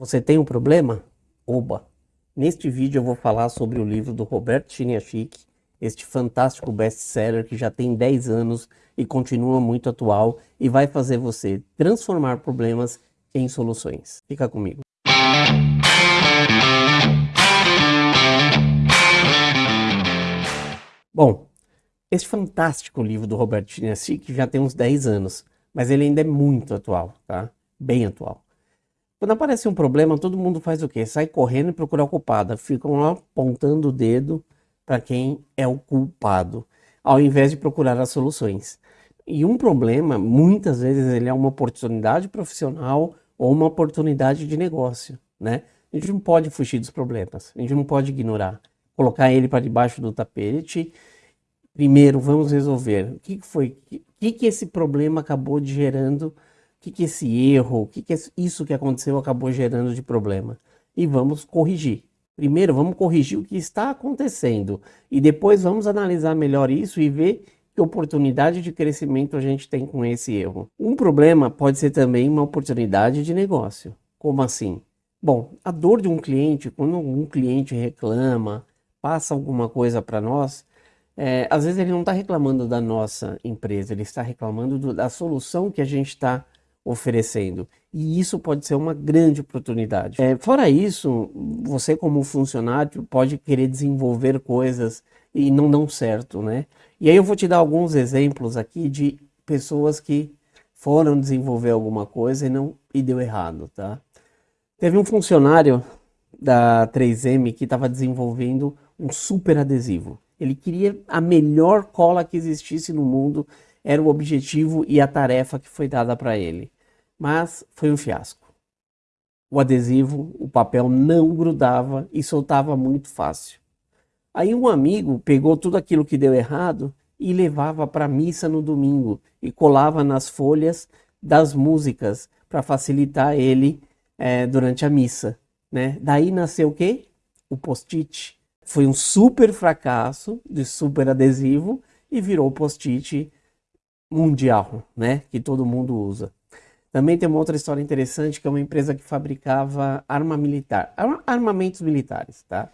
Você tem um problema? Oba! Neste vídeo eu vou falar sobre o livro do Roberto Chiniachik, este fantástico best-seller que já tem 10 anos e continua muito atual e vai fazer você transformar problemas em soluções. Fica comigo. Bom, este fantástico livro do Roberto Chiniachik já tem uns 10 anos, mas ele ainda é muito atual, tá? Bem atual. Quando aparece um problema, todo mundo faz o quê? Sai correndo e procura o culpado. Ficam lá apontando o dedo para quem é o culpado, ao invés de procurar as soluções. E um problema, muitas vezes, ele é uma oportunidade profissional ou uma oportunidade de negócio, né? A gente não pode fugir dos problemas, a gente não pode ignorar, colocar ele para debaixo do tapete. Primeiro, vamos resolver o que foi, o que, que esse problema acabou gerando que, que esse erro, o que, que isso que aconteceu acabou gerando de problema. E vamos corrigir. Primeiro, vamos corrigir o que está acontecendo e depois vamos analisar melhor isso e ver que oportunidade de crescimento a gente tem com esse erro. Um problema pode ser também uma oportunidade de negócio. Como assim? Bom, a dor de um cliente, quando um cliente reclama, passa alguma coisa para nós, é, às vezes ele não está reclamando da nossa empresa, ele está reclamando do, da solução que a gente está oferecendo. E isso pode ser uma grande oportunidade. É, fora isso, você como funcionário pode querer desenvolver coisas e não dão certo, né? E aí eu vou te dar alguns exemplos aqui de pessoas que foram desenvolver alguma coisa e não e deu errado, tá? Teve um funcionário da 3M que estava desenvolvendo um super adesivo. Ele queria a melhor cola que existisse no mundo, era o objetivo e a tarefa que foi dada para ele mas foi um fiasco. O adesivo, o papel não grudava e soltava muito fácil. Aí um amigo pegou tudo aquilo que deu errado e levava para a missa no domingo e colava nas folhas das músicas para facilitar ele é, durante a missa. Né? Daí nasceu o quê? O post-it. Foi um super fracasso de super adesivo e virou post-it mundial, né? que todo mundo usa. Também tem uma outra história interessante, que é uma empresa que fabricava arma militar, armamentos militares, tá?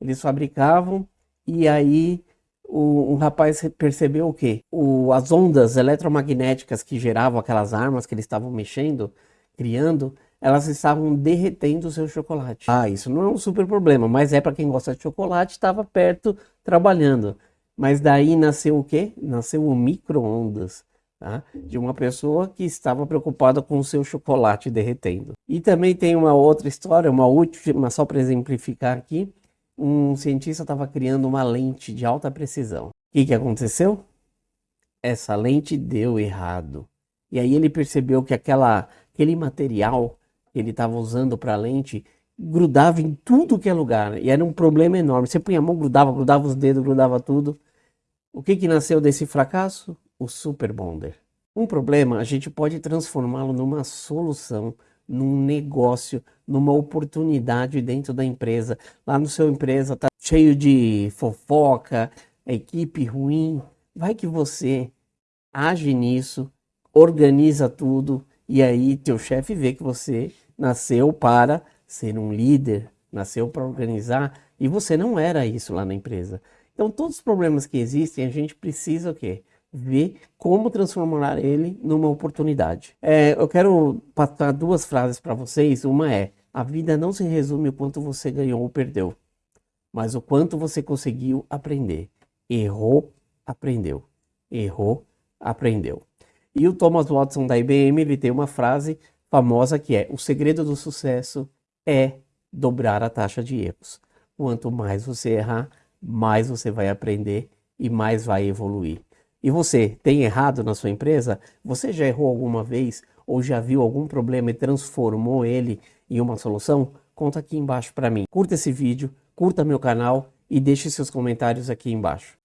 Eles fabricavam e aí o, um rapaz percebeu o quê? O, as ondas eletromagnéticas que geravam aquelas armas que eles estavam mexendo, criando, elas estavam derretendo o seu chocolate. Ah, isso não é um super problema, mas é para quem gosta de chocolate, estava perto trabalhando. Mas daí nasceu o quê? Nasceu o micro-ondas tá? de uma pessoa que estava preocupada com o seu chocolate derretendo. E também tem uma outra história, uma última, só para exemplificar aqui, um cientista estava criando uma lente de alta precisão. O que, que aconteceu? Essa lente deu errado. E aí ele percebeu que aquela, aquele material que ele estava usando para a lente grudava em tudo que é lugar. E era um problema enorme. Você punha a mão, grudava, grudava os dedos, grudava tudo. O que, que nasceu desse fracasso? o Super Bonder. Um problema a gente pode transformá-lo numa solução, num negócio, numa oportunidade dentro da empresa. Lá no seu empresa tá cheio de fofoca, equipe ruim. Vai que você age nisso, organiza tudo e aí teu chefe vê que você nasceu para ser um líder, nasceu para organizar e você não era isso lá na empresa. Então todos os problemas que existem a gente precisa o quê? ver como transformar ele numa oportunidade. É, eu quero passar duas frases para vocês. Uma é: a vida não se resume o quanto você ganhou ou perdeu, mas o quanto você conseguiu aprender. Errou, aprendeu. Errou, aprendeu. E o Thomas Watson da IBM ele tem uma frase famosa que é: o segredo do sucesso é dobrar a taxa de erros. Quanto mais você errar, mais você vai aprender e mais vai evoluir. E você tem errado na sua empresa? Você já errou alguma vez ou já viu algum problema e transformou ele em uma solução? Conta aqui embaixo para mim. Curta esse vídeo, curta meu canal e deixe seus comentários aqui embaixo.